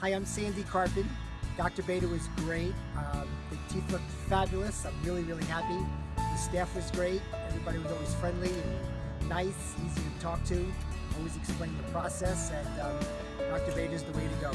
Hi, I'm Sandy Carpin. Dr. Beta was great. Um, the teeth looked fabulous. I'm really, really happy. The staff was great. Everybody was always friendly and nice, easy to talk to. Always explained the process, and um, Dr. Beta is the way to go.